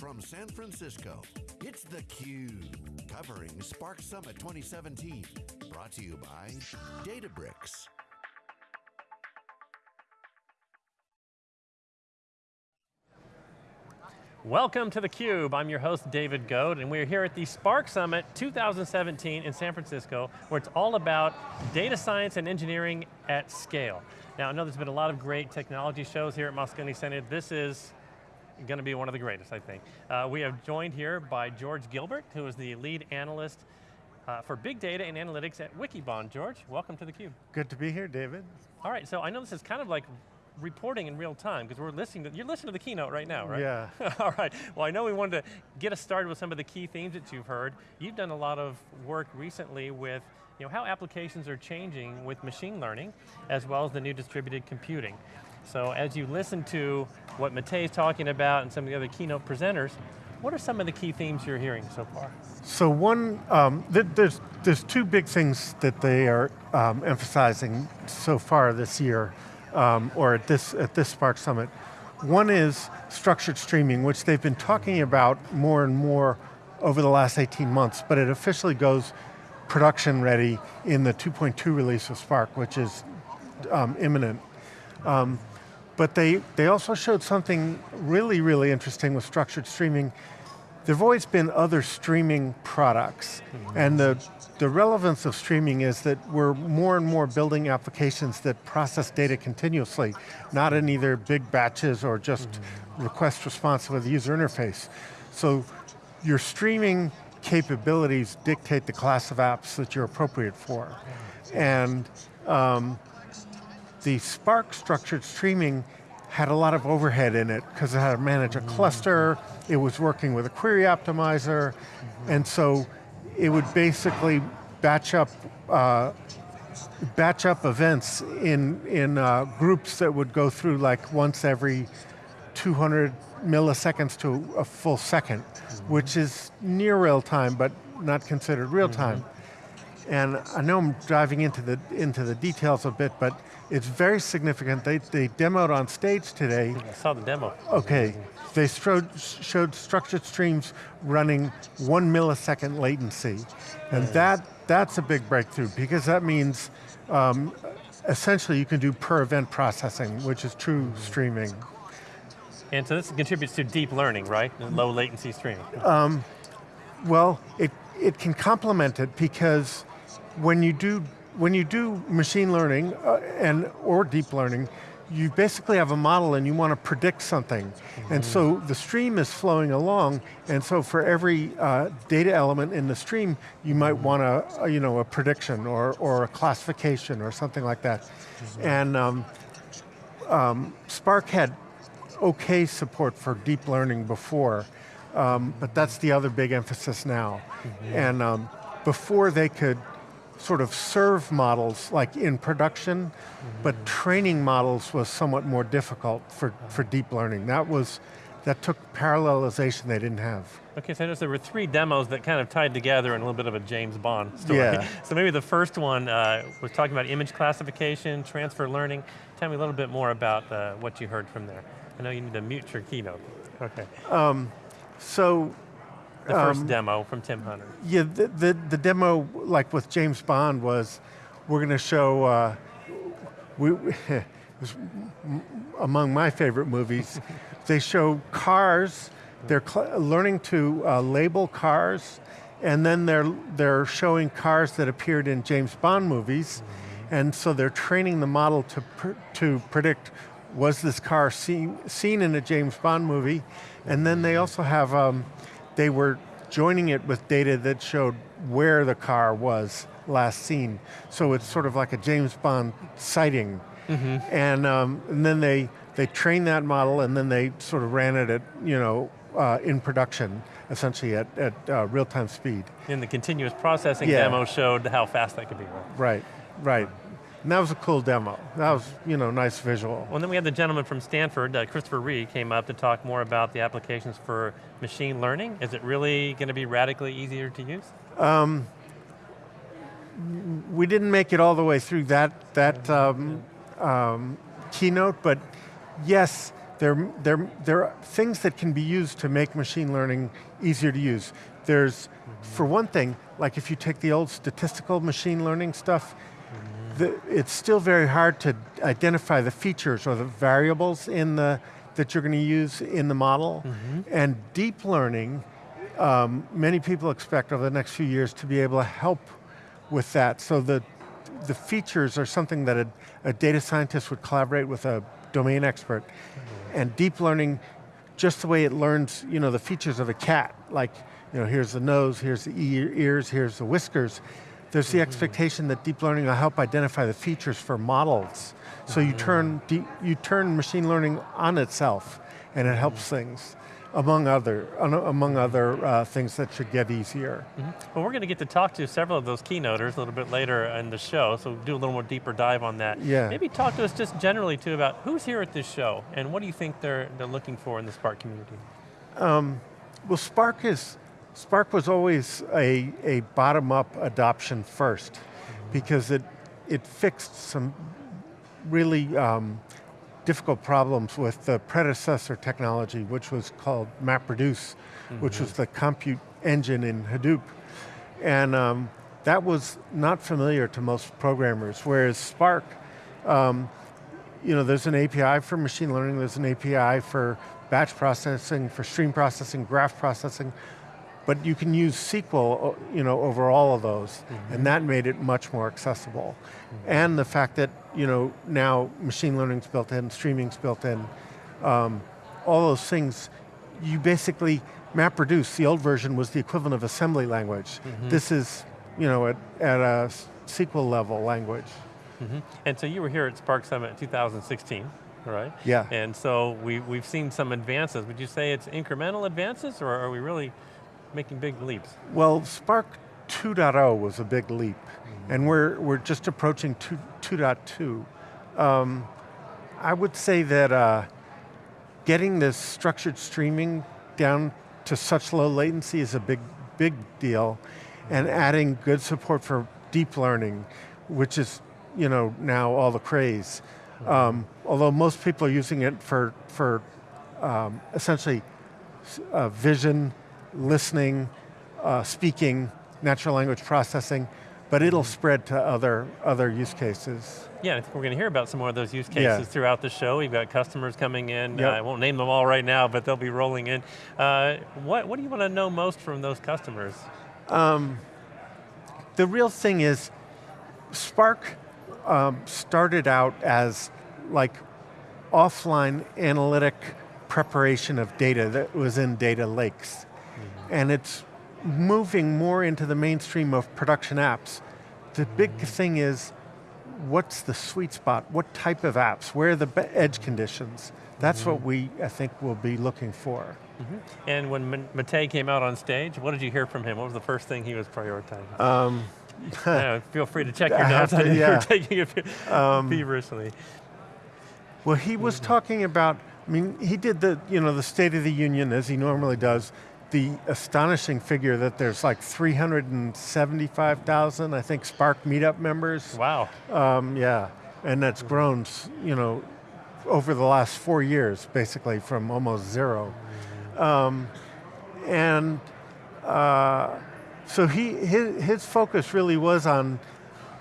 From San Francisco, it's theCUBE, covering Spark Summit 2017. Brought to you by Databricks. Welcome to theCUBE, I'm your host David Goad, and we're here at the Spark Summit 2017 in San Francisco, where it's all about data science and engineering at scale. Now I know there's been a lot of great technology shows here at Moscone Center. This is going to be one of the greatest, I think. Uh, we have joined here by George Gilbert, who is the lead analyst uh, for big data and analytics at Wikibon. George, welcome to theCUBE. Good to be here, David. All right, so I know this is kind of like reporting in real time, because we're listening to, you're listening to the keynote right now, right? Yeah. All right, well I know we wanted to get us started with some of the key themes that you've heard. You've done a lot of work recently with you know, how applications are changing with machine learning, as well as the new distributed computing. So as you listen to what is talking about and some of the other keynote presenters, what are some of the key themes you're hearing so far? So one, um, th there's, there's two big things that they are um, emphasizing so far this year, um, or at this, at this Spark Summit. One is structured streaming, which they've been talking about more and more over the last 18 months, but it officially goes production ready in the 2.2 release of Spark, which is um, imminent. Um, but they, they also showed something really, really interesting with structured streaming. There have always been other streaming products, and the, the relevance of streaming is that we're more and more building applications that process data continuously, not in either big batches or just request response with the user interface. So your streaming capabilities dictate the class of apps that you're appropriate for. And um, the Spark structured streaming had a lot of overhead in it because it had to manage a cluster, it was working with a query optimizer, and so it would basically batch up uh, batch up events in, in uh, groups that would go through like once every 200 milliseconds to a full 2nd which is near real time, but not considered real time. Mm -hmm. And I know I'm driving into the, into the details a bit, but it's very significant. They, they demoed on stage today. I saw the demo. Okay, they showed, showed structured streams running one millisecond latency. And that, that's a big breakthrough because that means um, essentially you can do per event processing, which is true streaming. And so this contributes to deep learning, right? Low latency streaming. Um, well, it, it can complement it because when you do when you do machine learning uh, and or deep learning, you basically have a model and you want to predict something. Mm -hmm. And so the stream is flowing along, and so for every uh, data element in the stream, you might mm-hmm. want a, a, you know, a prediction or, or a classification or something like that. Mm -hmm. And um, um, Spark had okay support for deep learning before, um, but that's the other big emphasis now. Mm -hmm. And um, before they could sort of serve models like in production, mm -hmm. but training models was somewhat more difficult for, for deep learning. That was, that took parallelization they didn't have. Okay, so I noticed there were three demos that kind of tied together in a little bit of a James Bond story. Yeah. So maybe the first one uh, was talking about image classification, transfer learning. Tell me a little bit more about uh, what you heard from there. I know you need to mute your keynote. Okay. Um, so the first um, demo from Tim Hunter. Yeah, the, the, the, demo, like with James Bond, was we're going to show, uh, we, was among my favorite movies, they show cars, they're learning to uh, label cars, and then they're, they're showing cars that appeared in James Bond movies, mm -hmm. and so they're training the model to, pr to predict was this car seen, seen in a James Bond movie, and then they also have um, they were joining it with data that showed where the car was last seen. So it's sort of like a James Bond sighting. Mm -hmm. and, um, and then they, they trained that model and then they sort of ran it at, you know, uh, in production, essentially at, at uh, real-time speed. And the continuous processing yeah. demo showed how fast that could be. Right, right. And that was a cool demo. That was, you know, nice visual. Well, then we had the gentleman from Stanford, uh, Christopher Ré, came up to talk more about the applications for machine learning. Is it really going to be radically easier to use? Um, we didn't make it all the way through that, that um, um, keynote, but yes, They're, they're, they're things that can be used to make machine learning easier to use. There's, for one thing, like if you take the old statistical machine learning stuff, the, it's still very hard to identify the features or the variables in the, that you're going to use in the model. And deep learning, um, many people expect over the next few years to be able to help with that. So the, the features are something that a, a data scientist would collaborate with a domain expert. And deep learning, just the way it learns you know, the features of a cat, like you know, here's the nose, here's the ears, here's the whiskers, there's the mm-hmm. expectation that deep learning will help identify the features for models. So you mm-hmm. turn, deep, you turn machine learning on itself and it helps mm-hmm. things among other, among other uh, things that should get easier. Well, we're going to get to talk to several of those keynoters a little bit later in the show, so do a little more deeper dive on that. Yeah. Maybe talk to us just generally too about who's here at this show, and what do you think they're, they're looking for in the Spark community? Um, well, Spark is, Spark was always a, a bottom-up adoption first, because it, it fixed some really um, difficult problems with the predecessor technology, which was called MapReduce, which was the compute engine in Hadoop. And um, that was not familiar to most programmers, whereas Spark, um, you know, there's an API for machine learning, there's an API for batch processing, for stream processing, graph processing, but you can use SQL uh, you know, over all of those, mm-hmm. and that made it much more accessible. Mm-hmm. And the fact that you know, now machine learning's built in, streaming's built in, um, all those things, you basically, MapReduce, the old version was the equivalent of assembly language. Mm-hmm. This is, you know, at, at a SQL level language. And so you were here at Spark Summit 2016, right? Yeah. And so we, we've seen some advances. Would you say it's incremental advances, or are we really making big leaps? Well, Spark 2.0 was a big leap, and we're, we're just approaching 2, 2.2. Um, I would say that uh, getting this structured streaming down to such low latency is a big, big deal, and adding good support for deep learning, which is you know, now all the craze. Um, although most people are using it for, for um, essentially uh, vision, listening, uh, speaking, natural language processing, but it'll spread to other, other use cases. Yeah, I think we're going to hear about some more of those use cases Yeah. throughout the show. We've got customers coming in. Yep. Uh, I won't name them all right now, but they'll be rolling in. Uh, what, what do you want to know most from those customers? The real thing is, Spark um, started out as like offline analytic preparation of data that was in data lakes. And it's moving more into the mainstream of production apps. The big thing is, what's the sweet spot? What type of apps? Where are the edge conditions? That's what we, I think, will be looking for. And when Matei came out on stage, what did you hear from him? What was the first thing he was prioritizing? Um, Yeah, feel free to check your notes. to- I yeah. Um, You're taking it feverishly. Well, he was talking about, I mean, he did the, you know, the State of the Union as he normally does, the astonishing figure that there's like 375,000, I think, Spark meetup members. Wow. Um, yeah, and that's grown, you know, over the last four years, basically from almost zero. Um, and uh, so he, his, his focus really was on,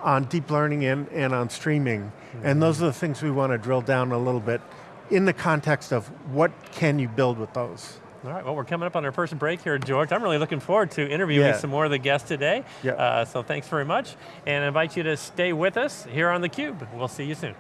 on deep learning and, and on streaming. And those are the things we want to drill down a little bit in the context of what can you build with those. All right, well we're coming up on our first break here, George. I'm really looking forward to interviewing Yeah. some more of the guests today. Yeah. Uh, so thanks very much, and I invite you to stay with us here on theCUBE. We'll see you soon.